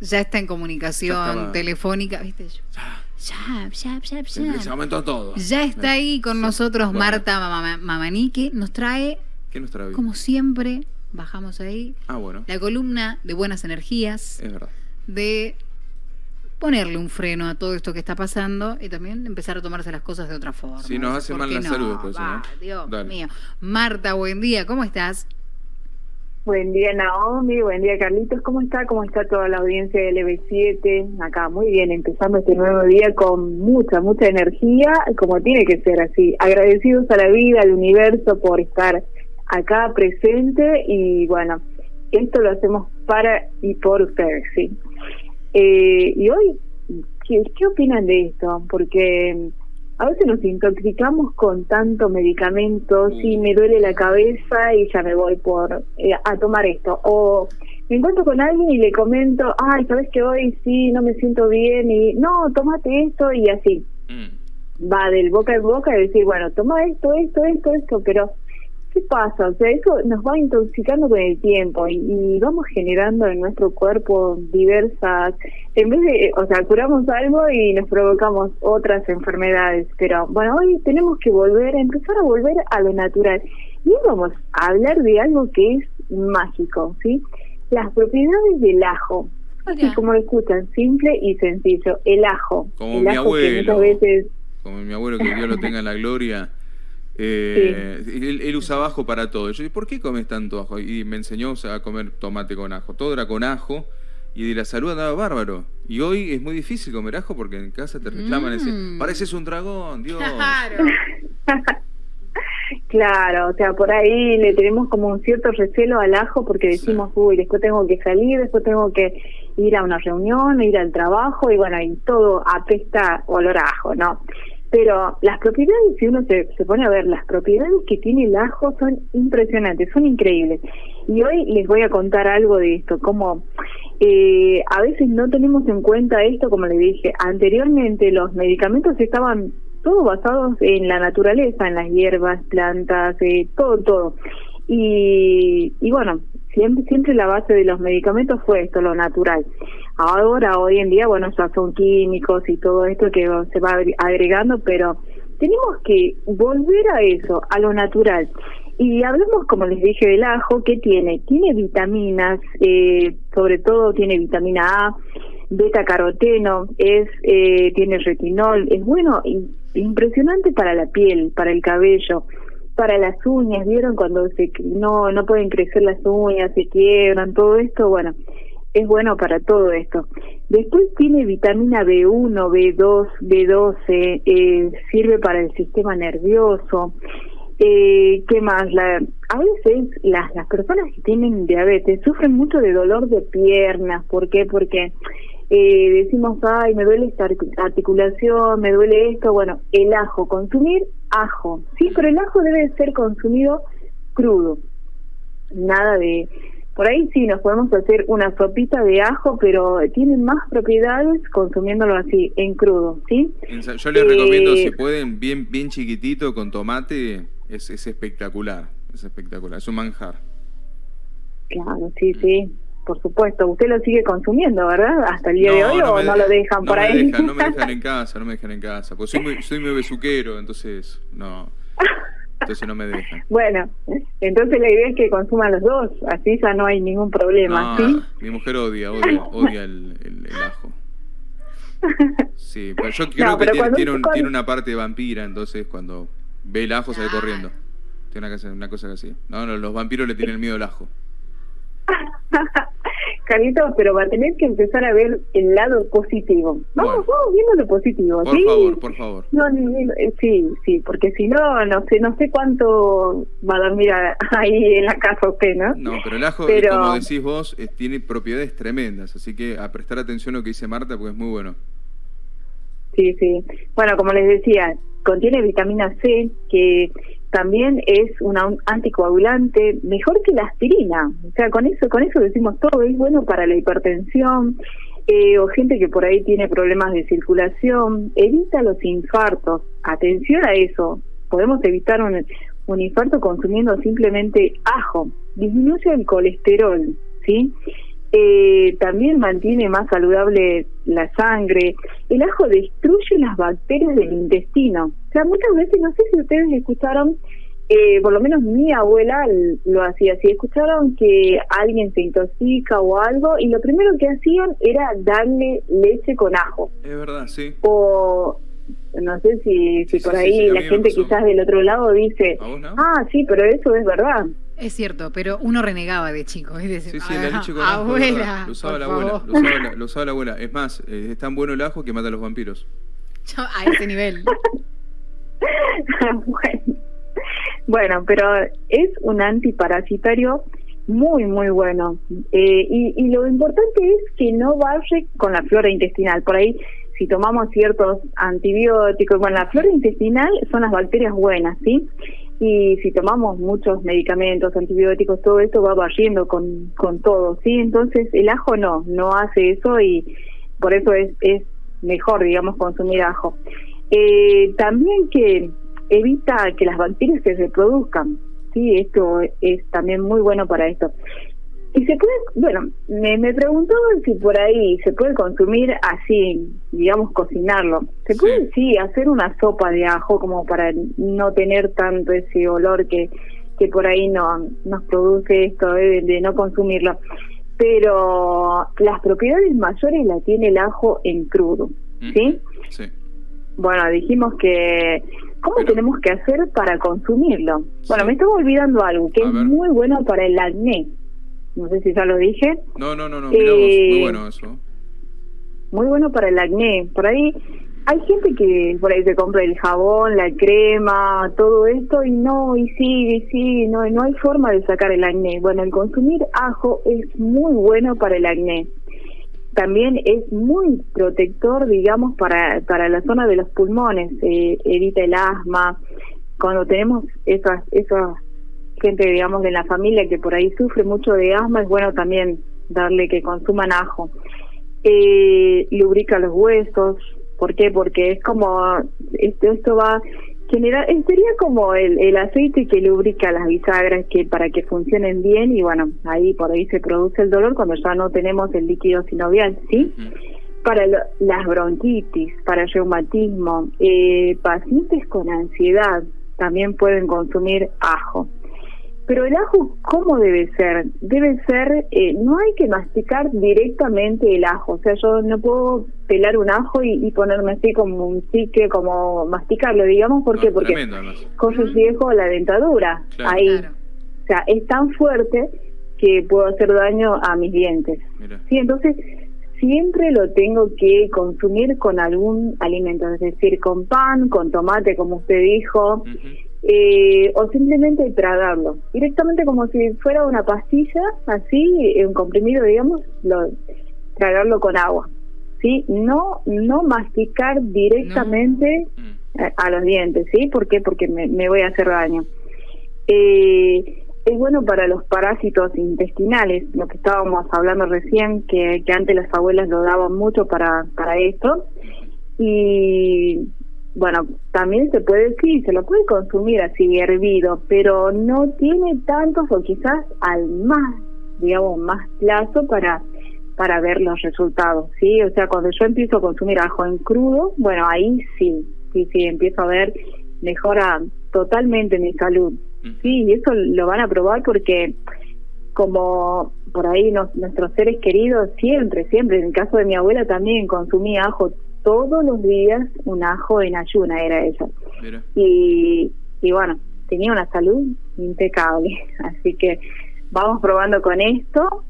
Ya está en comunicación telefónica, ¿viste? Ya, ya, ya, ya. Se aumentó todo. Ya está ahí con nosotros Marta Mamani, que nos trae, ¿Qué nos trae? como siempre, bajamos ahí, Ah, bueno. la columna de buenas energías, Es verdad. de ponerle un freno a todo esto que está pasando y también empezar a tomarse las cosas de otra forma. Sí, nos hace ¿Por mal la no? salud después, Va, ¿no? Dios Dale. mío. Marta, buen día, ¿cómo estás? Buen día Naomi, buen día Carlitos, ¿cómo está? ¿Cómo está toda la audiencia de LB7? Acá, muy bien, empezando este nuevo día con mucha, mucha energía, como tiene que ser así. Agradecidos a la vida, al universo por estar acá presente y bueno, esto lo hacemos para y por ustedes, ¿sí? Eh, y hoy, ¿qué, ¿qué opinan de esto? Porque a veces nos intoxicamos con tanto medicamento, Mm. sí, me duele la cabeza y ya me voy por eh, a tomar esto. O me encuentro con alguien y le comento, ay, sabes que hoy sí, no me siento bien y no, tómate esto y así. Mm. Va del boca en boca y decir, bueno, toma esto, esto, esto, esto, pero ¿qué pasa? O sea, eso nos va intoxicando con el tiempo y, y vamos generando en nuestro cuerpo diversas, en vez de, o sea, curamos algo y nos provocamos otras enfermedades, pero bueno, hoy tenemos que volver, a empezar a volver a lo natural. Y hoy vamos a hablar de algo que es mágico, ¿sí? Las propiedades del ajo. Así Mira. como lo escuchan, simple y sencillo, el ajo. Como el mi ajo que abuelo. muchas veces Como mi abuelo, que Dios lo tenga en la gloria. Eh, él, él usaba ajo para todo. Yo dije, ¿por qué comes tanto ajo? Y me enseñó a comer tomate con ajo. Todo era con ajo. Y de la salud andaba bárbaro. Y hoy es muy difícil comer ajo porque en casa te reclaman. y dicen, Mm. pareces un dragón, Dios. Claro. Claro, o sea, por ahí le tenemos como un cierto recelo al ajo porque decimos, uy, después tengo que salir, después tengo que ir a una reunión, ir al trabajo y bueno, y todo apesta olor a ajo, ¿no? Pero las propiedades, si uno se, pone a ver, las propiedades que tiene el ajo son impresionantes, son increíbles. Y hoy les voy a contar algo de esto, como eh, a veces no tenemos en cuenta esto, como les dije, anteriormente los medicamentos estaban todos basados en la naturaleza, en las hierbas, plantas, eh, todo, todo. Y, y bueno, siempre, siempre la base de los medicamentos fue esto, lo natural. Ahora, hoy en día, bueno, ya son químicos y todo esto que se va agre- agregando, pero tenemos que volver a eso, a lo natural. Y hablamos, como les dije, del ajo, ¿qué tiene? Tiene vitaminas, eh, sobre todo tiene vitamina A, beta caroteno, es, eh, tiene retinol, es bueno, im- impresionante para la piel, para el cabello, para las uñas, ¿vieron? Cuando se, no, no pueden crecer las uñas, se quiebran, todo esto, bueno, es bueno para todo esto. Después tiene vitamina B1, B2, B12, eh, sirve para el sistema nervioso. Eh, ¿Qué más? La, a veces las, las personas que tienen diabetes sufren mucho de dolor de piernas. ¿Por qué? Porque eh, decimos, ay, me duele esta artic- articulación, me duele esto. Bueno, el ajo, consumir ajo. Sí, pero el ajo debe ser consumido crudo. Nada de... Por ahí sí, nos podemos hacer una sopita de ajo, pero tiene más propiedades consumiéndolo así, en crudo, ¿sí? Yo les recomiendo, Eh, si pueden, bien, bien chiquitito, con tomate, es, es espectacular. Es espectacular, es un manjar. Claro, sí, sí, por supuesto. Usted lo sigue consumiendo, ¿verdad? Hasta el día de hoy o me no de- lo dejan no por ahí. dejan, no me dejan en casa, no me dejan en casa. Porque soy muy, soy muy besuquero, entonces no. Entonces no me dejan. bueno, entonces la idea es que consuman los dos, así ya no hay ningún problema, No, ¿sí? mi mujer odia, odia, odia el, el- el ajo. Sí, pero yo creo No, que pero tiene, cuando- tiene, un- cuando- tiene una parte vampira, entonces cuando ve el ajo sale corriendo. Tiene una cosa, una cosa así. No, no, los vampiros le tienen miedo al ajo. Carlitos, pero va a tener que empezar a ver el lado positivo. Vamos, Bueno. vamos viendo lo positivo, Por ¿sí? favor, por favor. No, eh, sí, sí, porque si no, no sé, no sé cuánto va a dormir a- ahí en la casa usted, ¿no? No, pero el ajo, Pero- como decís vos, eh, tiene propiedades tremendas, así que a prestar atención a lo que dice Marta porque es muy bueno. Sí, sí. Bueno, como les decía, contiene vitamina C, que también es un anticoagulante, mejor que la aspirina. O sea, con eso, con eso decimos todo, es bueno para la hipertensión, eh, o gente que por ahí tiene problemas de circulación, evita los infartos. Atención a eso, podemos evitar un, un infarto consumiendo simplemente ajo, disminuye el colesterol, ¿sí? Eh, también mantiene más saludable la sangre. El ajo destruye las bacterias del intestino. O sea, muchas veces, no sé si ustedes escucharon, eh, por lo menos mi abuela lo hacía así, escucharon que alguien se intoxica o algo y lo primero que hacían era darle leche con ajo. Es verdad, sí. O no sé si, si por ahí la gente quizás del otro lado dice, ah, sí, pero eso es verdad. Es cierto, pero uno renegaba de chico. Es decir, sí, sí, la leche con ajo, abuela, lo usaba la abuela, lo usaba la, lo usaba la, abuela. Es más, eh, es tan bueno el ajo que mata a los vampiros. a ese nivel. bueno. bueno, pero es un antiparasitario muy, muy bueno. Eh, y, y lo importante es que no barre con la flora intestinal. Por ahí si tomamos ciertos antibióticos, bueno, la flora intestinal son las bacterias buenas, ¿sí? Y si tomamos muchos medicamentos, antibióticos, todo esto va barriendo con, con todo, ¿sí? Entonces el ajo no, no hace eso y por eso es, es mejor, digamos, consumir ajo. Eh, también que evita que las bacterias se reproduzcan, ¿sí? Esto es también muy bueno para esto. Y se puede, bueno, me, me preguntó si por ahí se puede consumir así, digamos, cocinarlo. Se puede, sí. hacer una sopa de ajo como para no tener tanto ese olor que, que por ahí no nos produce esto de, no consumirlo. Pero las propiedades mayores las tiene el ajo en crudo, ¿sí? Sí. Bueno, dijimos que ¿Cómo tenemos que hacer para consumirlo? Bueno, me estaba olvidando algo que es muy bueno para el acné no sé si ya lo dije. No, no, no, no, eh, muy bueno eso. Muy bueno para el acné. Por ahí hay gente que por ahí se compra el jabón, la crema, todo esto y no, y sigue, y sigue, no, no hay forma de sacar el acné. Bueno, el consumir ajo es muy bueno para el acné. También es muy protector, digamos, para, para la zona de los pulmones, eh, evita el asma. Cuando tenemos esas, esas gente, digamos, de la familia que por ahí sufre mucho de asma, es bueno también darle que consuman ajo. Eh, lubrica los huesos, ¿por qué? Porque es como, esto, esto va generar, sería como el, el aceite que lubrica las bisagras que para que funcionen bien y bueno, ahí por ahí se produce el dolor cuando ya no tenemos el líquido sinovial, ¿sí? Para las bronquitis, para el reumatismo, eh, pacientes con ansiedad también pueden consumir ajo. Pero el ajo, ¿cómo debe ser? Debe ser, eh, no hay que masticar directamente el ajo, o sea, yo no puedo pelar un ajo y, ponerme así como un chique, como masticarlo, digamos, ¿por qué? Porque corre riesgo la dentadura, ahí. O sea, es tan fuerte que puedo hacer daño a mis dientes. Sí, entonces siempre lo tengo que consumir con algún alimento, es decir, con pan, con tomate, como usted dijo eh, o simplemente tragarlo, directamente como si fuera una pastilla, así, un comprimido, digamos, lo, tragarlo con agua, ¿sí? No, no masticar directamente. A, los dientes, ¿sí? ¿Por qué? Porque me, me voy a hacer daño. Eh, es bueno para los parásitos intestinales, lo que estábamos hablando recién, que, que antes las abuelas lo daban mucho para, para esto. Y bueno, también se puede, sí, se lo puede consumir así hervido, pero no tiene tantos o quizás al más, digamos, más plazo para para ver los resultados, ¿sí? O sea, cuando yo empiezo a consumir ajo en crudo, bueno, ahí sí, sí, sí, empiezo a ver, mejora totalmente mi salud, sí, y eso lo van a probar porque como por ahí nuestros seres queridos siempre, siempre, en el caso de mi abuela también consumía ajo todos los días un ajo en ayuna, era eso. Y, y bueno, tenía una salud impecable. Así que vamos probando con esto.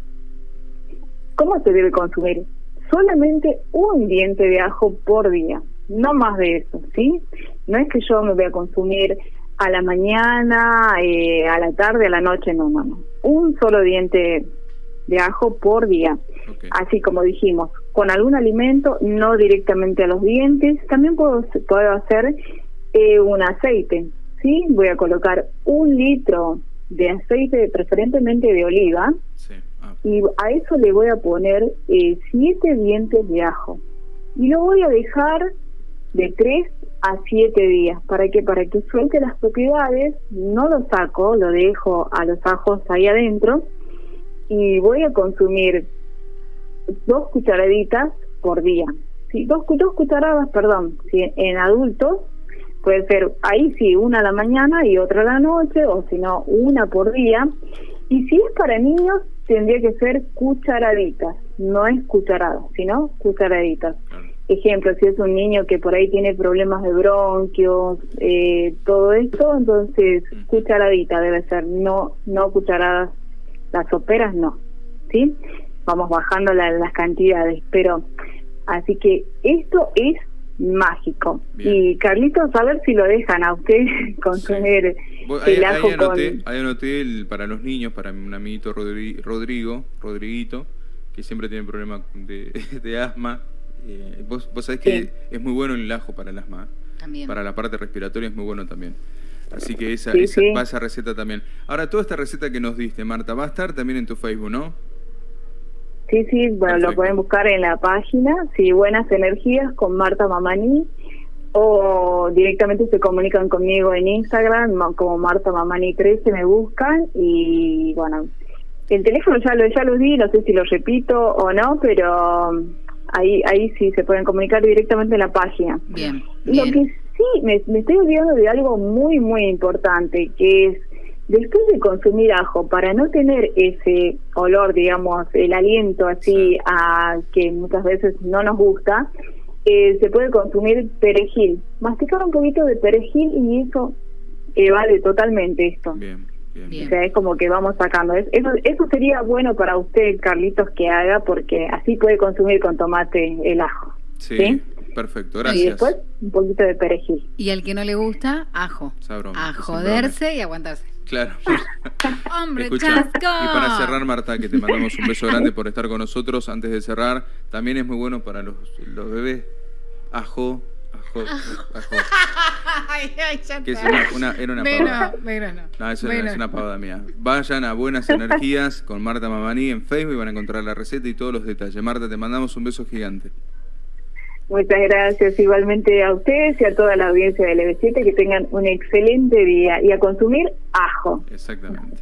¿Cómo se debe consumir? Solamente un diente de ajo por día, no más de eso, ¿sí? No es que yo me voy a consumir a la mañana, eh, a la tarde, a la noche, no, no, no. Un solo diente de ajo por día. Así como dijimos, con algún alimento, no directamente a los dientes. También puedo, puedo hacer eh, un aceite, ¿sí? Voy a colocar un litro de aceite, preferentemente de oliva, ah. y a eso le voy a poner eh, siete dientes de ajo. Y lo voy a dejar de tres a siete días. ¿Para que Para que suelte las propiedades, no lo saco, lo dejo a los ajos ahí adentro y voy a consumir dos cucharaditas por día. Sí, dos, dos cucharadas, perdón, sí, en adultos puede ser ahí sí, una a la mañana y otra a la noche, o si no, una por día. Y si es para niños, tendría que ser cucharaditas, no es cucharado, sino cucharaditas. Ejemplo, si es un niño que por ahí tiene problemas de bronquios, eh, todo esto, entonces cucharadita debe ser, no no cucharadas, las soperas no, ¿sí? Vamos bajando las cantidades, pero así que esto es mágico. Y Carlitos, a ver si lo dejan a usted consumir el ajo anoté, Ahí anoté el, para los niños, para un amiguito Rodrigo, Rodriguito, que siempre tiene problemas de, asma. Eh, vos, vos sabés que es muy bueno el ajo para el asma. También. Para la parte respiratoria es muy bueno también. Así que esa, esa, va esa receta también. Ahora, toda esta receta que nos diste, Marta, va a estar también en tu Facebook, ¿no? Sí, sí, bueno, lo pueden buscar en la página, sí, Buenas Energías con Marta Mamani, o directamente se comunican conmigo en Instagram, como Marta Mamani 13 me buscan, y bueno, el teléfono ya lo, ya lo di, no sé si lo repito o no, pero ahí ahí sí se pueden comunicar directamente en la página. Bien. Lo que sí, me, me estoy olvidando de algo muy, muy importante, que es Después de consumir ajo, para no tener ese olor, digamos, el aliento así a que muchas veces no nos gusta, eh, se puede consumir perejil. Masticar un poquito de perejil y eso evade totalmente esto. Bien. Bien. O sea, es como que vamos sacando. Eso, eso sería bueno para usted, Carlitos, que haga, porque así puede consumir con tomate el ajo. Sí, perfecto, gracias. Y después un poquito de perejil. Y al que no le gusta, ajo. a joderse y aguantarse. Claro. Hombre, Y para cerrar, Marta, que te mandamos un beso grande por estar con nosotros. Antes de cerrar, también es muy bueno para los, los bebés. Ajo, ajo, ajo. ay, ay, ya que es una, era una pavada. no. No, eso es una pavada mía. Vayan a Buenas Energías con Marta Mamani en Facebook y van a encontrar la receta y todos los detalles. Marta, te mandamos un beso gigante. Muchas gracias igualmente a ustedes y a toda la audiencia de LB7 que tengan un excelente día y a consumir ajo. Exactamente.